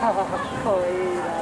好可以的。